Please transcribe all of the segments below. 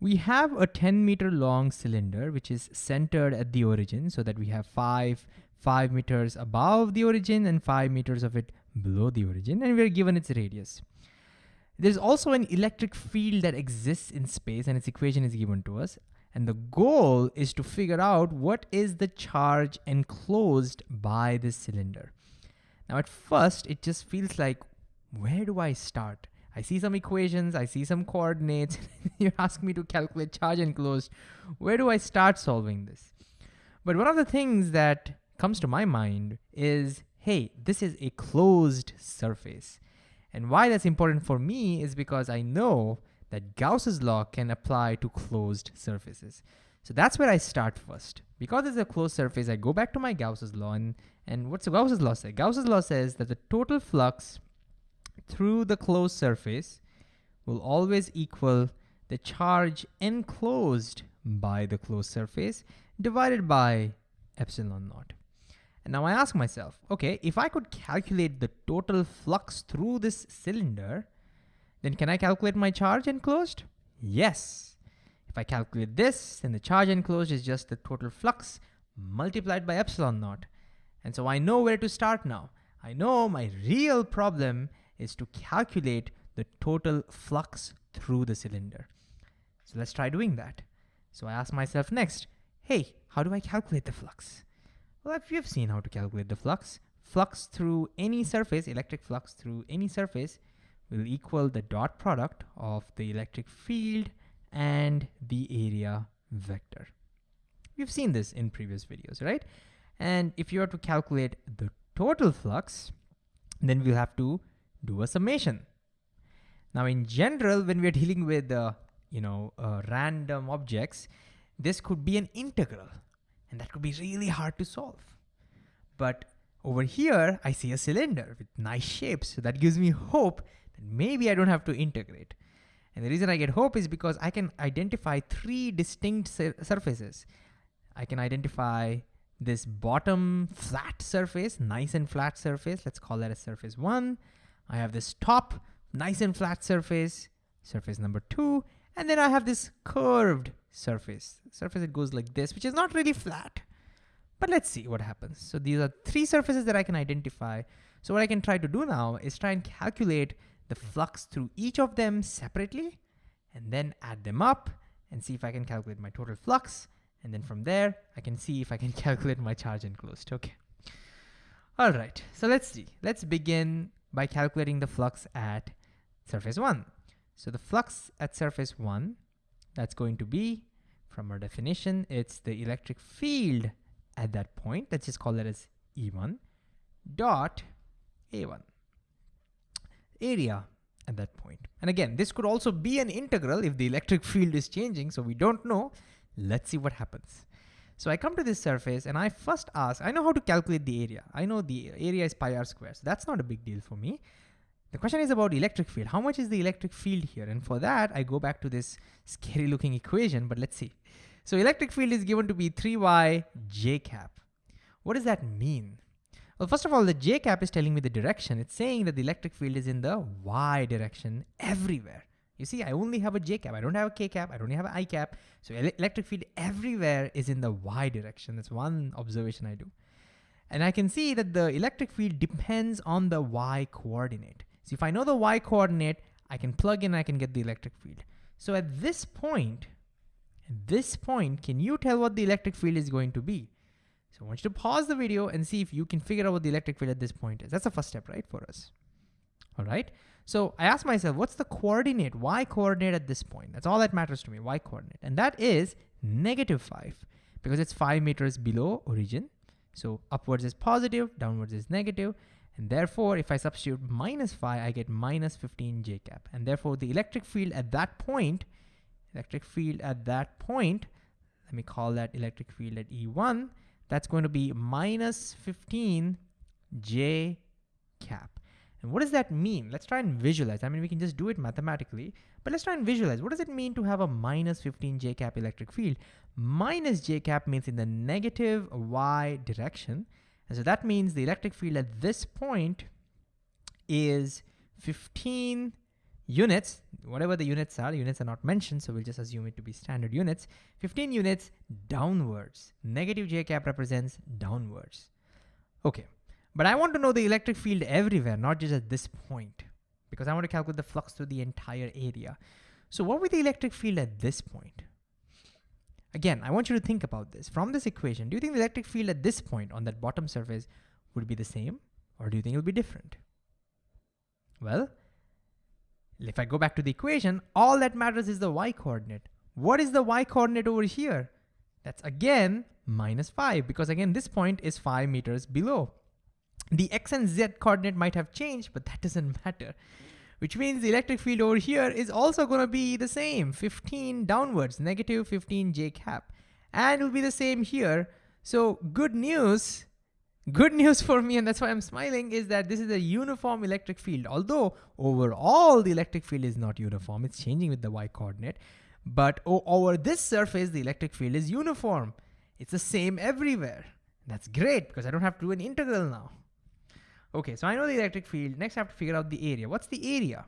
We have a 10 meter long cylinder, which is centered at the origin so that we have five, five meters above the origin and five meters of it below the origin, and we're given its radius. There's also an electric field that exists in space and its equation is given to us. And the goal is to figure out what is the charge enclosed by this cylinder. Now at first, it just feels like, where do I start? I see some equations, I see some coordinates, you ask me to calculate charge enclosed. Where do I start solving this? But one of the things that comes to my mind is, hey, this is a closed surface. And why that's important for me is because I know that Gauss's law can apply to closed surfaces. So that's where I start first. Because it's a closed surface, I go back to my Gauss's law and, and what's Gauss's law say? Gauss's law says that the total flux through the closed surface will always equal the charge enclosed by the closed surface divided by epsilon naught. And now I ask myself, okay, if I could calculate the total flux through this cylinder, then can I calculate my charge enclosed? Yes. If I calculate this, then the charge enclosed is just the total flux multiplied by epsilon naught. And so I know where to start now. I know my real problem is to calculate the total flux through the cylinder. So let's try doing that. So I ask myself next, hey, how do I calculate the flux? Well, if you've seen how to calculate the flux, flux through any surface, electric flux through any surface, will equal the dot product of the electric field and the area vector. We've seen this in previous videos, right? And if you are to calculate the total flux, then we'll have to do a summation. Now in general, when we're dealing with uh, you know uh, random objects, this could be an integral, and that could be really hard to solve. But over here, I see a cylinder with nice shapes, so that gives me hope that maybe I don't have to integrate. And the reason I get hope is because I can identify three distinct surfaces. I can identify this bottom flat surface, nice and flat surface. Let's call that a surface one. I have this top nice and flat surface, surface number two, and then I have this curved surface, surface that goes like this, which is not really flat. But let's see what happens. So these are three surfaces that I can identify. So what I can try to do now is try and calculate the flux through each of them separately, and then add them up and see if I can calculate my total flux. And then from there, I can see if I can calculate my charge enclosed, okay. All right, so let's see. Let's begin by calculating the flux at surface 1. So the flux at surface 1, that's going to be, from our definition, it's the electric field at that point. Let's just call that as E1 dot A1. Area at that point. And again, this could also be an integral if the electric field is changing, so we don't know. Let's see what happens. So I come to this surface and I first ask, I know how to calculate the area. I know the area is pi r squared, so that's not a big deal for me. The question is about electric field. How much is the electric field here? And for that, I go back to this scary looking equation, but let's see. So electric field is given to be 3y j cap. What does that mean? Well, first of all, the j cap is telling me the direction. It's saying that the electric field is in the y direction everywhere. You see, I only have a j cap. I don't have a k cap. I don't have an i cap. So electric field everywhere is in the y direction. That's one observation I do. And I can see that the electric field depends on the y coordinate. So if I know the y coordinate, I can plug in, I can get the electric field. So at this point, at this point, can you tell what the electric field is going to be? So I want you to pause the video and see if you can figure out what the electric field at this point is. That's the first step, right, for us. All right. So I asked myself, what's the coordinate, y coordinate at this point? That's all that matters to me, y coordinate. And that is negative five because it's five meters below origin. So upwards is positive, downwards is negative, And therefore, if I substitute minus five, I get minus 15 j cap. And therefore the electric field at that point, electric field at that point, let me call that electric field at E1, that's going to be minus 15 j cap. And what does that mean? Let's try and visualize. I mean, we can just do it mathematically, but let's try and visualize. What does it mean to have a minus 15 j cap electric field? Minus j cap means in the negative y direction. And so that means the electric field at this point is 15 units, whatever the units are, units are not mentioned, so we'll just assume it to be standard units. 15 units downwards. Negative j cap represents downwards. Okay, but I want to know the electric field everywhere, not just at this point, because I want to calculate the flux through the entire area. So what would the electric field at this point? Again, I want you to think about this. From this equation, do you think the electric field at this point on that bottom surface would be the same, or do you think it'll be different? Well, if I go back to the equation, all that matters is the y coordinate. What is the y coordinate over here? That's again minus 5 because again this point is 5 meters below. The x and z coordinate might have changed, but that doesn't matter. Which means the electric field over here is also going to be the same, 15 downwards, negative 15 j cap. And it'll be the same here. So good news, Good news for me, and that's why I'm smiling, is that this is a uniform electric field. Although overall the electric field is not uniform, it's changing with the y coordinate. But over this surface, the electric field is uniform. It's the same everywhere. That's great because I don't have to do an integral now. Okay, so I know the electric field. Next I have to figure out the area. What's the area?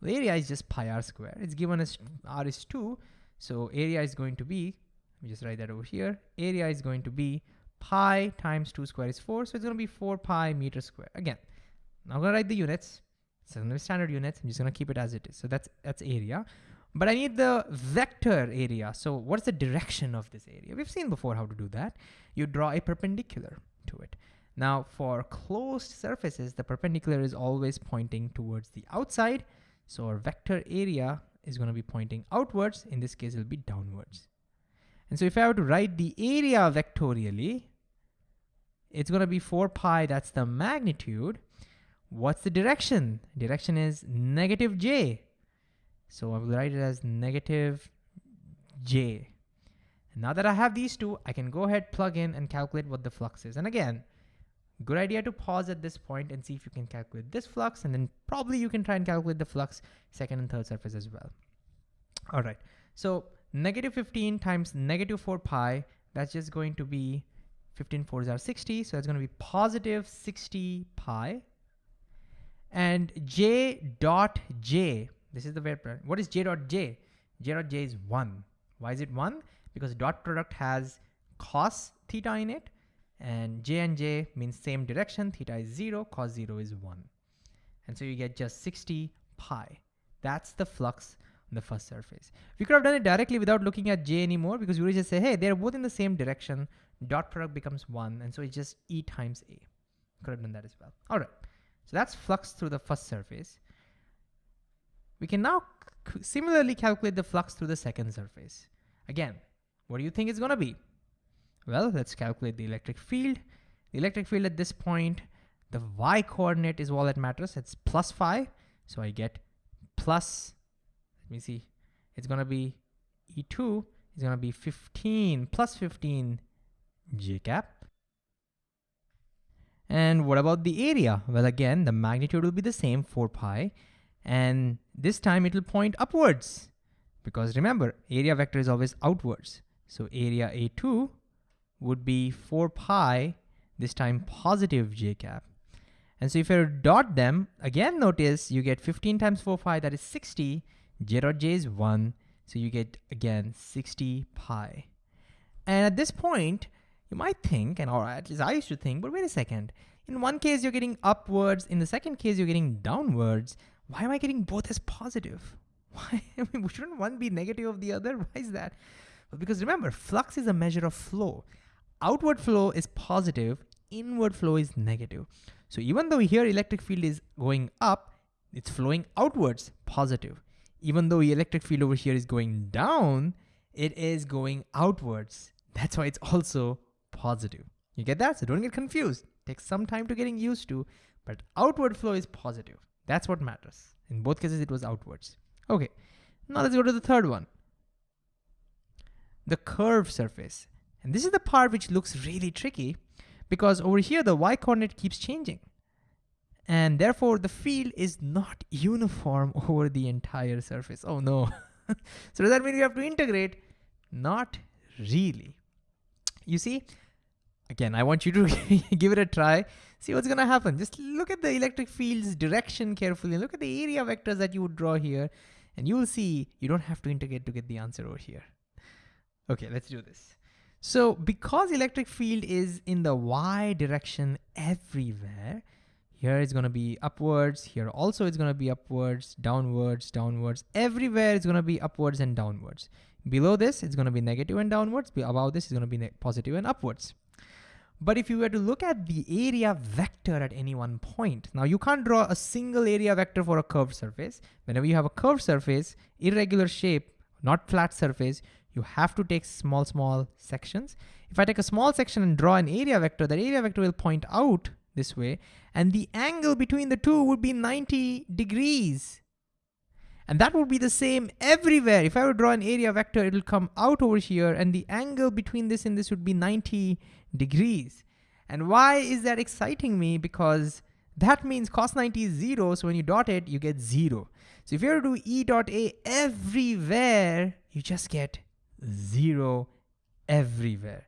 The area is just pi r square. It's given as r is 2. So area is going to be, let me just write that over here. Area is going to be pi times 2 square is 4, so it's going to be 4 pi meter square. Again, I'm going to write the units. So to standard units. I'm just going to keep it as it is. So that's that's area. But I need the vector area. So what's the direction of this area? We've seen before how to do that. You draw a perpendicular to it. Now for closed surfaces, the perpendicular is always pointing towards the outside. So our vector area is going to be pointing outwards. In this case, it'll be downwards. And so if I were to write the area vectorially, it's going to be 4 pi, that's the magnitude. What's the direction? Direction is negative j. So I will write it as negative j. And now that I have these two, I can go ahead, plug in, and calculate what the flux is. And again, good idea to pause at this point and see if you can calculate this flux, and then probably you can try and calculate the flux second and third surface as well. All right, so negative 15 times negative 4 pi, that's just going to be 15 fours are 60, so that's going to be positive 60 pi. And j dot j, this is the variable. What is j dot j? j dot j is 1. Why is it 1? Because dot product has cos theta in it, and j and j means same direction, theta is 0, cos 0 is 1. And so you get just 60 pi. That's the flux on the first surface. We could have done it directly without looking at j anymore because we would just say, hey, they're both in the same direction, dot product becomes one, and so it's just E times A. Could have done that as well. All right, so that's flux through the first surface. We can now similarly calculate the flux through the second surface. Again, what do you think it's gonna be? Well, let's calculate the electric field. The electric field at this point, the y coordinate is all that matters. It's plus five. So I get plus, let me see, it's gonna be E2 is gonna be 15 plus 15 j cap. And what about the area? Well, again, the magnitude will be the same, 4 pi, and this time it will point upwards because remember, area vector is always outwards. So area A2 would be 4 pi, this time positive j cap. And so if I dot them, again notice you get 15 times 4 pi, that is 60, j dot j is 1, so you get, again, 60 pi. And at this point, you might think, and or at least I used to think, but wait a second. In one case, you're getting upwards. In the second case, you're getting downwards. Why am I getting both as positive? Why? I mean, shouldn't one be negative of the other? Why is that? Because remember, flux is a measure of flow. Outward flow is positive, inward flow is negative. So even though here electric field is going up, it's flowing outwards, positive. Even though the electric field over here is going down, it is going outwards. That's why it's also positive. You get that? So don't get confused. Takes some time to getting used to, but outward flow is positive. That's what matters. In both cases, it was outwards. Okay, now let's go to the third one. The curved surface. And this is the part which looks really tricky because over here, the y coordinate keeps changing. And therefore the field is not uniform over the entire surface. Oh no. so does that mean we have to integrate? Not really. You see, again, I want you to give it a try. see what's gonna happen. Just look at the electric field's direction carefully. Look at the area vectors that you would draw here and you will see you don't have to integrate to get the answer over here. Okay, let's do this. So because electric field is in the y direction everywhere, here it's gonna be upwards, here also it's gonna be upwards, downwards, downwards, everywhere it's gonna be upwards and downwards. Below this, it's gonna be negative and downwards, above this it's gonna be positive and upwards. But if you were to look at the area vector at any one point, now you can't draw a single area vector for a curved surface. Whenever you have a curved surface, irregular shape, not flat surface, you have to take small, small sections. If I take a small section and draw an area vector, that area vector will point out this way, and the angle between the two would be 90 degrees. And that would be the same everywhere. If I would draw an area vector, it'll come out over here, and the angle between this and this would be 90 degrees. And why is that exciting me? Because that means cos 90 is zero, so when you dot it, you get zero. So if you were to do E dot A everywhere, you just get zero everywhere.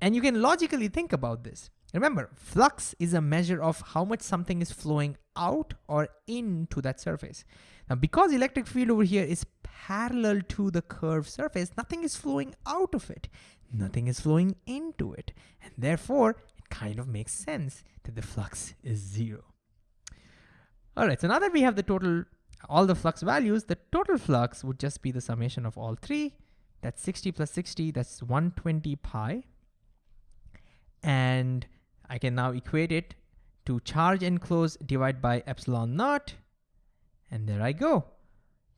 And you can logically think about this. Remember, flux is a measure of how much something is flowing out or into that surface. Now, because electric field over here is parallel to the curved surface, nothing is flowing out of it. Nothing is flowing into it. And therefore, it kind of makes sense that the flux is zero. All right, so now that we have the total, all the flux values, the total flux would just be the summation of all three. That's 60 plus 60, that's 120 pi. And I can now equate it to charge enclosed divided by epsilon naught. And there I go.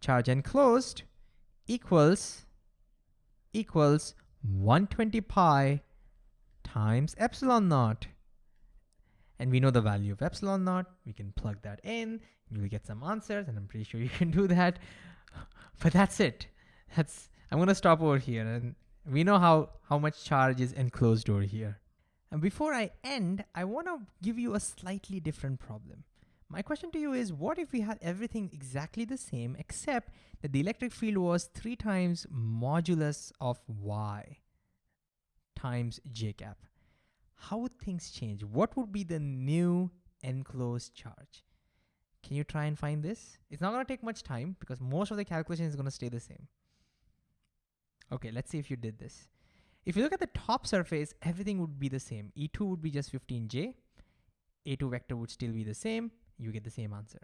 Charge enclosed equals equals 120 pi times epsilon naught. And we know the value of epsilon naught. We can plug that in. You will get some answers, and I'm pretty sure you can do that. But that's it. That's I'm gonna stop over here, and we know how how much charge is enclosed over here. And before I end, I want to give you a slightly different problem. My question to you is, what if we had everything exactly the same except that the electric field was three times modulus of y times j cap? How would things change? What would be the new enclosed charge? Can you try and find this? It's not gonna take much time because most of the calculation is gonna stay the same. Okay, let's see if you did this. If you look at the top surface, everything would be the same. E2 would be just 15j. A2 vector would still be the same you get the same answer.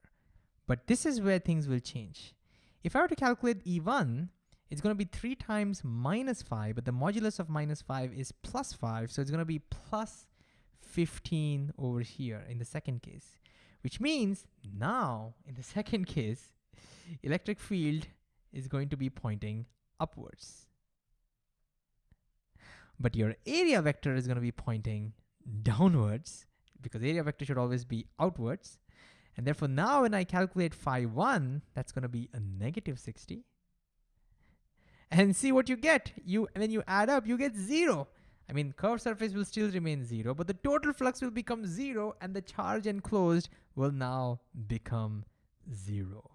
But this is where things will change. If I were to calculate E1, it's gonna be three times minus five, but the modulus of minus five is plus five, so it's gonna be plus 15 over here in the second case, which means now in the second case, electric field is going to be pointing upwards. But your area vector is gonna be pointing downwards because area vector should always be outwards. And therefore now when I calculate phi 1, that's going to be a negative 60. And see what you get. You When you add up, you get 0. I mean, curved surface will still remain 0, but the total flux will become 0, and the charge enclosed will now become 0.